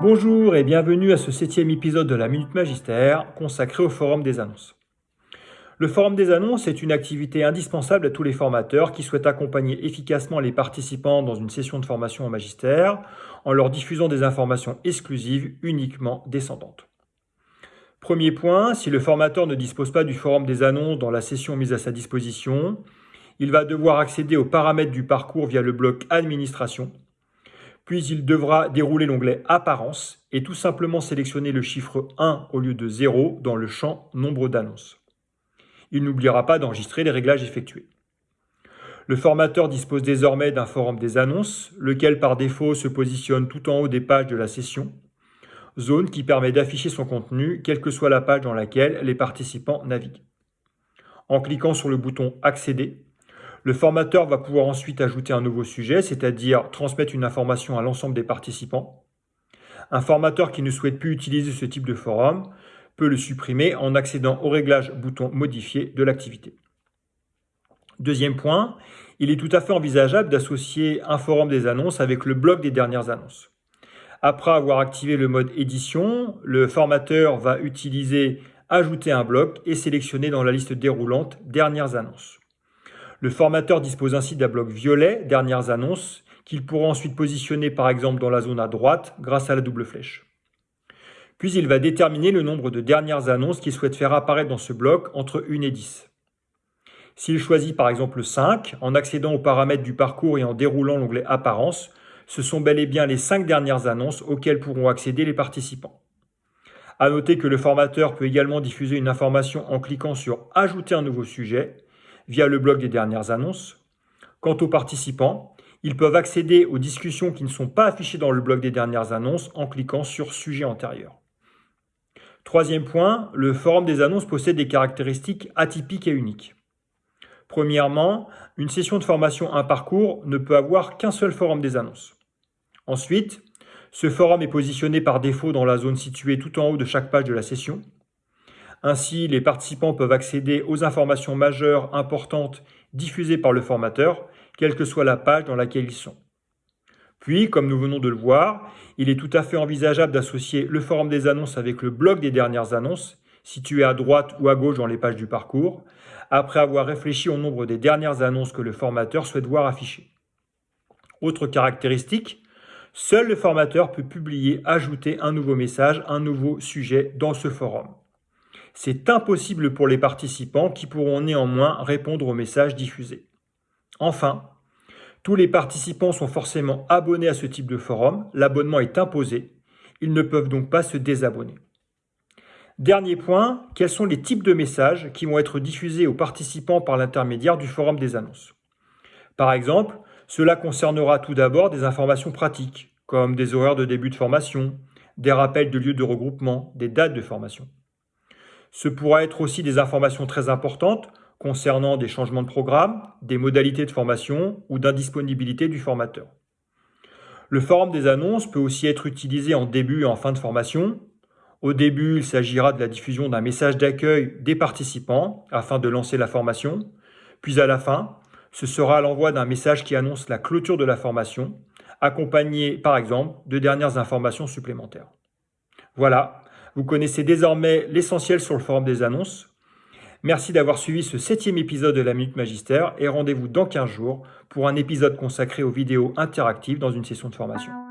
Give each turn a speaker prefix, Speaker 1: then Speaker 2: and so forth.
Speaker 1: Bonjour et bienvenue à ce septième épisode de la Minute Magistère consacré au Forum des annonces. Le Forum des annonces est une activité indispensable à tous les formateurs qui souhaitent accompagner efficacement les participants dans une session de formation au magistère en leur diffusant des informations exclusives uniquement descendantes. Premier point, si le formateur ne dispose pas du Forum des annonces dans la session mise à sa disposition, il va devoir accéder aux paramètres du parcours via le bloc Administration puis il devra dérouler l'onglet Apparence et tout simplement sélectionner le chiffre 1 au lieu de 0 dans le champ Nombre d'annonces. Il n'oubliera pas d'enregistrer les réglages effectués. Le formateur dispose désormais d'un forum des annonces, lequel par défaut se positionne tout en haut des pages de la session, zone qui permet d'afficher son contenu, quelle que soit la page dans laquelle les participants naviguent. En cliquant sur le bouton « Accéder », le formateur va pouvoir ensuite ajouter un nouveau sujet, c'est-à-dire transmettre une information à l'ensemble des participants. Un formateur qui ne souhaite plus utiliser ce type de forum peut le supprimer en accédant au réglage bouton modifier de l'activité. Deuxième point, il est tout à fait envisageable d'associer un forum des annonces avec le bloc des dernières annonces. Après avoir activé le mode édition, le formateur va utiliser ajouter un bloc et sélectionner dans la liste déroulante dernières annonces. Le formateur dispose ainsi d'un bloc violet, dernières annonces, qu'il pourra ensuite positionner par exemple dans la zone à droite grâce à la double flèche. Puis il va déterminer le nombre de dernières annonces qu'il souhaite faire apparaître dans ce bloc entre 1 et 10. S'il choisit par exemple 5, en accédant aux paramètres du parcours et en déroulant l'onglet Apparence, ce sont bel et bien les 5 dernières annonces auxquelles pourront accéder les participants. A noter que le formateur peut également diffuser une information en cliquant sur Ajouter un nouveau sujet via le blog des dernières annonces. Quant aux participants, ils peuvent accéder aux discussions qui ne sont pas affichées dans le blog des dernières annonces en cliquant sur Sujet antérieur. Troisième point, le forum des annonces possède des caractéristiques atypiques et uniques. Premièrement, une session de formation un parcours ne peut avoir qu'un seul forum des annonces. Ensuite, ce forum est positionné par défaut dans la zone située tout en haut de chaque page de la session. Ainsi, les participants peuvent accéder aux informations majeures importantes diffusées par le formateur, quelle que soit la page dans laquelle ils sont. Puis, comme nous venons de le voir, il est tout à fait envisageable d'associer le forum des annonces avec le bloc des dernières annonces, situé à droite ou à gauche dans les pages du parcours, après avoir réfléchi au nombre des dernières annonces que le formateur souhaite voir affichées. Autre caractéristique, seul le formateur peut publier, ajouter un nouveau message, un nouveau sujet dans ce forum. C'est impossible pour les participants qui pourront néanmoins répondre aux messages diffusés. Enfin, tous les participants sont forcément abonnés à ce type de forum, l'abonnement est imposé, ils ne peuvent donc pas se désabonner. Dernier point, quels sont les types de messages qui vont être diffusés aux participants par l'intermédiaire du forum des annonces? Par exemple, cela concernera tout d'abord des informations pratiques, comme des horaires de début de formation, des rappels de lieux de regroupement, des dates de formation. Ce pourra être aussi des informations très importantes concernant des changements de programme, des modalités de formation ou d'indisponibilité du formateur. Le forum des annonces peut aussi être utilisé en début et en fin de formation. Au début, il s'agira de la diffusion d'un message d'accueil des participants afin de lancer la formation. Puis à la fin, ce sera l'envoi d'un message qui annonce la clôture de la formation, accompagné par exemple de dernières informations supplémentaires. Voilà, vous connaissez désormais l'essentiel sur le forum des annonces. Merci d'avoir suivi ce septième épisode de la Minute Magistère et rendez-vous dans 15 jours pour un épisode consacré aux vidéos interactives dans une session de formation.